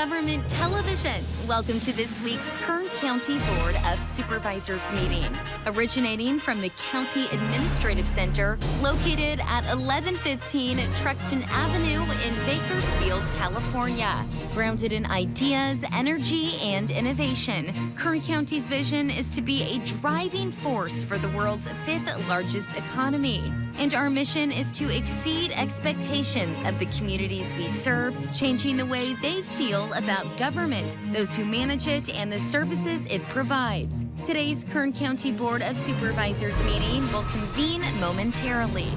Government Television, welcome to this week's Kern County Board of Supervisors meeting. Originating from the County Administrative Center, located at 1115 Truxtun Avenue in Bakersfield, California. Grounded in ideas, energy, and innovation, Kern County's vision is to be a driving force for the world's fifth largest economy. And our mission is to exceed expectations of the communities we serve, changing the way they feel about government, those who manage it, and the services it provides. Today's Kern County Board of Supervisors meeting will convene momentarily.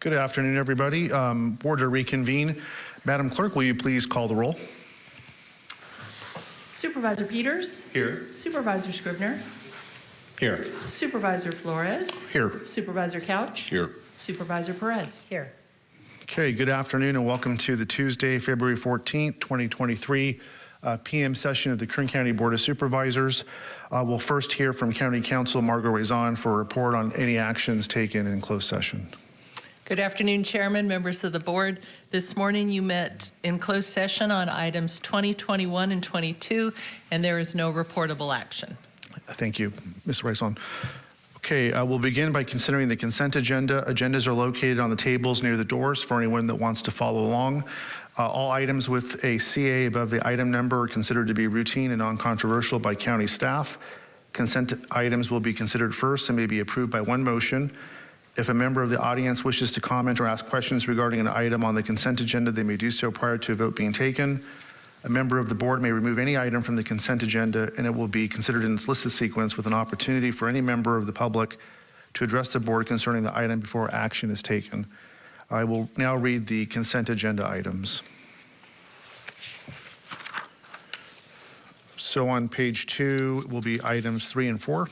Good afternoon, everybody. Um, Board to reconvene. Madam Clerk, will you please call the roll? Supervisor Peters. Here. Supervisor Scribner. Here. Supervisor Flores. Here. Supervisor Couch. Here. Supervisor Perez. Here. Okay, good afternoon and welcome to the Tuesday, February 14th, 2023 uh, PM session of the Kern County Board of Supervisors. Uh, we'll first hear from County Counsel Margo Raison for a report on any actions taken in closed session. Good afternoon, Chairman, members of the board. This morning you met in closed session on items 20, 21, and 22, and there is no reportable action. Thank you, Ms. Raison. Okay, uh, we'll begin by considering the consent agenda. Agendas are located on the tables near the doors for anyone that wants to follow along. Uh, all items with a CA above the item number are considered to be routine and non-controversial by county staff. Consent items will be considered first and may be approved by one motion. If a member of the audience wishes to comment or ask questions regarding an item on the consent agenda, they may do so prior to a vote being taken. A member of the board may remove any item from the consent agenda and it will be considered in its listed sequence with an opportunity for any member of the public to address the board concerning the item before action is taken. I will now read the consent agenda items. So on page two will be items three and four.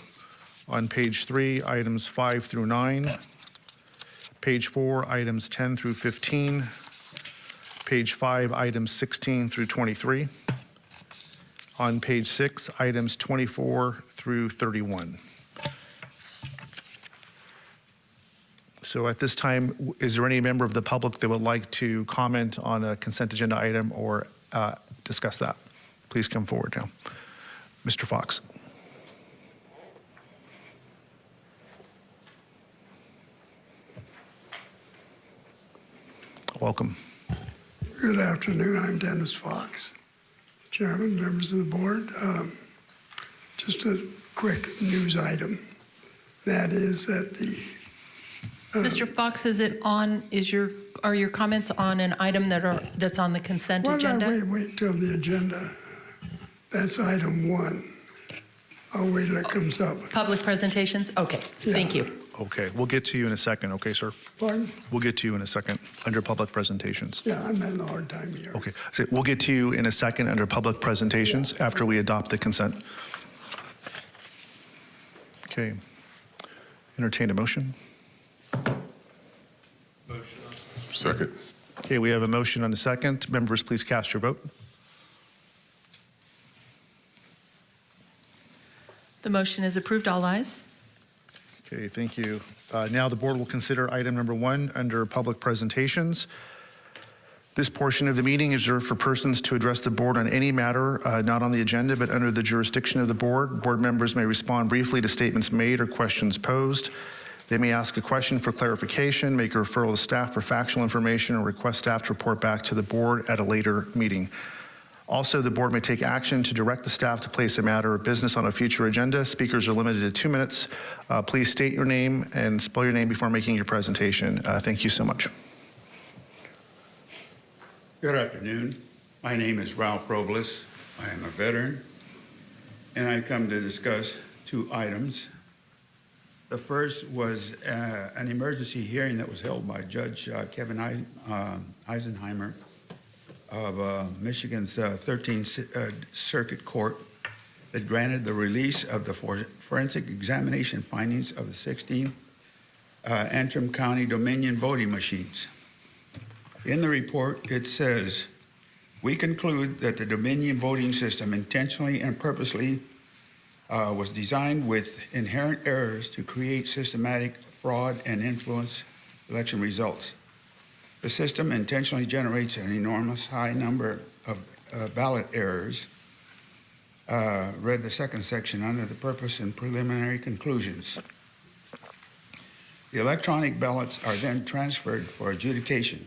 On page three, items five through nine. Page four, items 10 through 15. Page five, items 16 through 23. On page six, items 24 through 31. So at this time, is there any member of the public that would like to comment on a consent agenda item or uh, discuss that? Please come forward now. Mr. Fox. Welcome. Good afternoon. I'm Dennis Fox, Chairman, members of the board. Um, Just a quick news item. That is that the, Mr. Fox, is it on, is your, are your comments on an item that are, that's on the consent why don't I agenda? wait, wait till the agenda? That's item one. I'll wait till it comes up. Public presentations? Okay, thank you. Okay, we'll get to you in a second, okay, sir? Pardon? We'll get to you in a second under public presentations. Yeah, I'm having a hard time here. Okay, so we'll get to you in a second under public presentations after we adopt the consent. Okay. Entertain a motion. Motion. Second. Okay, we have a motion and a second. Members, please cast your vote. The motion is approved, all ayes. Okay, thank you. Uh, Now the board will consider item number one under public presentations. This portion of the meeting is reserved for persons to address the board on any matter uh, not on the agenda but under the jurisdiction of the board. Board members may respond briefly to statements made or questions posed. They may ask a question for clarification, make a referral to staff for factual information, or request staff to report back to the board at a later meeting. Also, the board may take action to direct the staff to place a matter of business on a future agenda. Speakers are limited to two minutes. Uh, Please state your name and spell your name before making your presentation. Uh, Thank you so much. Good afternoon. My name is Ralph Robles. I am a veteran, and I come to discuss two items. The first was uh, an emergency hearing that was held by Judge uh, Kevin uh, Elsenheimer of uh, Michigan's uh, 13th uh, Circuit Court that granted the release of the for- forensic examination findings of the 16 uh, Antrim County Dominion voting machines. In the report, it says, "We conclude that the Dominion voting system intentionally and purposely uh, was designed with inherent errors to create systematic fraud and influence election results. The system intentionally generates an enormous high number of uh, ballot errors. Uh, read the second section under the purpose and preliminary conclusions. The electronic ballots are then transferred for adjudication.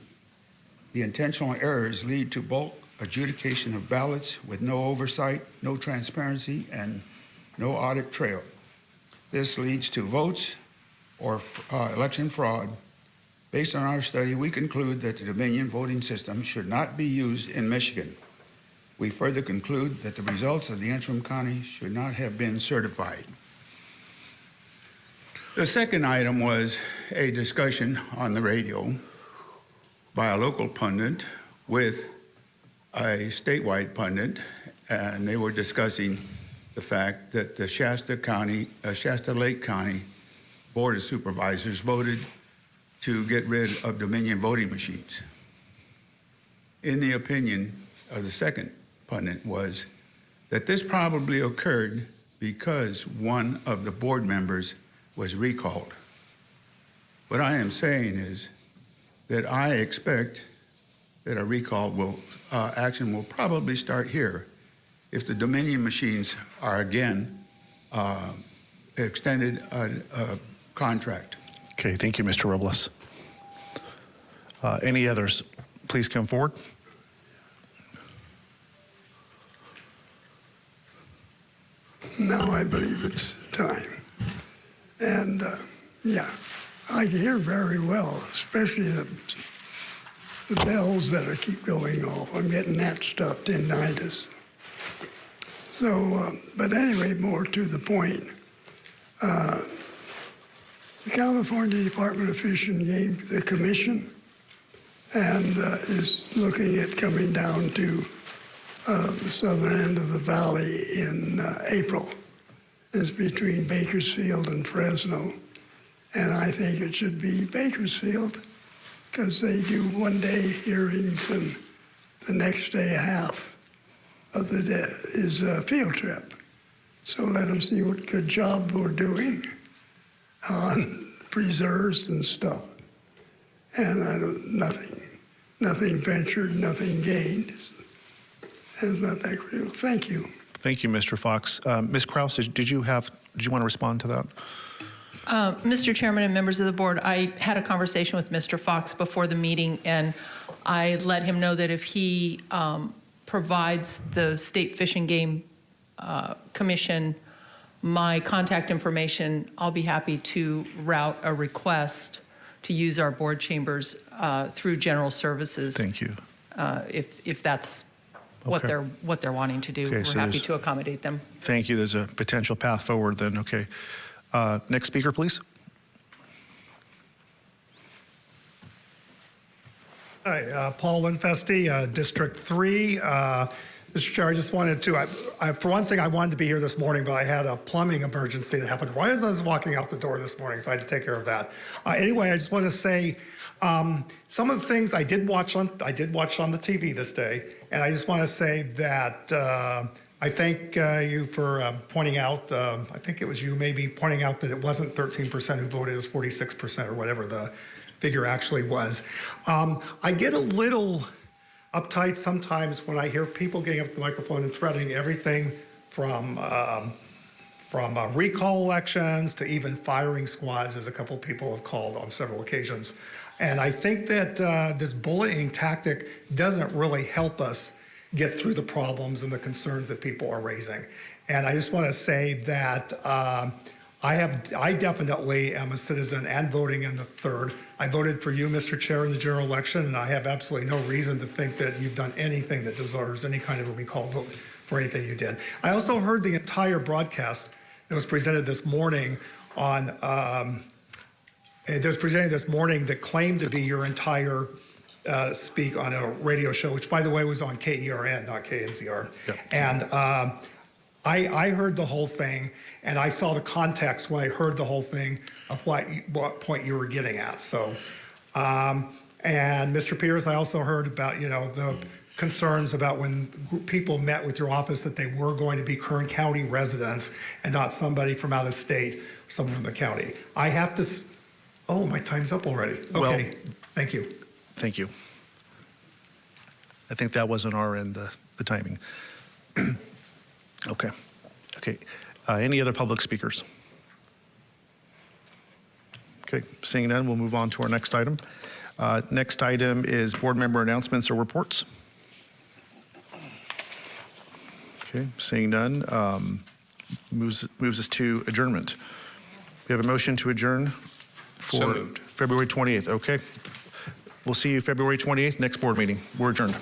The intentional errors lead to bulk adjudication of ballots with no oversight, no transparency, and no audit trail. This leads to votes or uh, election fraud. Based on our study, we conclude that the Dominion voting system should not be used in Michigan. We further conclude that the results of the Antrim county should not have been certified. The second item was a discussion on the radio by a local pundit with a statewide pundit, and they were discussing the fact that the Shasta County, uh, Shasta Lake County Board of Supervisors voted to get rid of Dominion voting machines. In the opinion of the second pundit was that this probably occurred because one of the board members was recalled. What I am saying is that I expect that a recall will, uh, action will probably start here if the Dominion machines are again uh, extended a, a contract. Okay, thank you, Mr. Robles. Uh, Any others? Please come forward. Now I believe it's time. And uh, yeah, I can hear very well, especially the, the bells that are keep going off. I'm getting that stuff tinnitus. So, uh, but anyway, more to the point. Uh, the California Department of Fish and Game, the commission, and uh, is looking at coming down to uh, the southern end of the valley in uh, April. Is between Bakersfield and Fresno. And I think it should be Bakersfield because they do one day hearings and the next day half of the day is a field trip. So let them see what good job we're doing on preserves and stuff. And I don't, nothing, nothing ventured, nothing gained. It's not that critical. Thank you. Thank you, Mr. Fox. Uh, Ms. Kraus, did did you have, did you want to respond to that? Uh, Mr. Chairman and members of the board, I had a conversation with Mr. Fox before the meeting, and I let him know that if he um, provides the State Fish and Game uh, Commission my contact information, I'll be happy to route a request to use our board chambers uh, through general services. Thank you. uh, If, if that's what Okay. they're, what they're wanting to do. Okay, We're so happy to accommodate them. Thank you. There's a potential path forward then, okay. Uh, Next speaker, please. Hi, uh, Paul Linfesti, uh, District 3. Mr. Chair, I just wanted to, I, I, for one thing, I wanted to be here this morning, but I had a plumbing emergency that happened right as I was walking out the door this morning, so I had to take care of that. Uh, anyway, I just want to say um, some of the things I did watch on, I did watch on the TV this day, and I just want to say that uh, I thank uh, you for uh, pointing out, um, I think it was you maybe pointing out that it wasn't 13% who voted, it was 46% or whatever the figure actually was. Um, I get a little uptight sometimes when I hear people getting up to the microphone and threatening everything from um, from uh, recall elections to even firing squads, as a couple people have called on several occasions. And I think that uh, this bullying tactic doesn't really help us get through the problems and the concerns that people are raising. And I just want to say that um, I have, I definitely am a citizen and voting in the third. I voted for you, Mr. Chair, in the general election, and I have absolutely no reason to think that you've done anything that deserves any kind of a recall vote for anything you did. I also heard the entire broadcast that was presented this morning on, um, it was presented this morning that claimed to be your entire uh, speak on a radio show, which by the way was on KERN, not KNZR. Yep. And um, I, I heard the whole thing, and I saw the context when I heard the whole thing of what, what point you were getting at. So, um, and Mr. Pierce, I also heard about, you know, the concerns about when people met with your office that they were going to be Kern County residents and not somebody from out of state, someone from the county. I have to, Oh, my time's up already. Well- Okay, thank you. Thank you. I think that was on our end, the, the timing. Okay, okay. Uh, Any other public speakers? Okay, seeing none, we'll move on to our next item. Uh, Next item is board member announcements or reports. Okay, seeing none, um, moves, moves us to adjournment. We have a motion to adjourn for So. February 28th, okay? We'll see you February 28th, next board meeting. We're adjourned.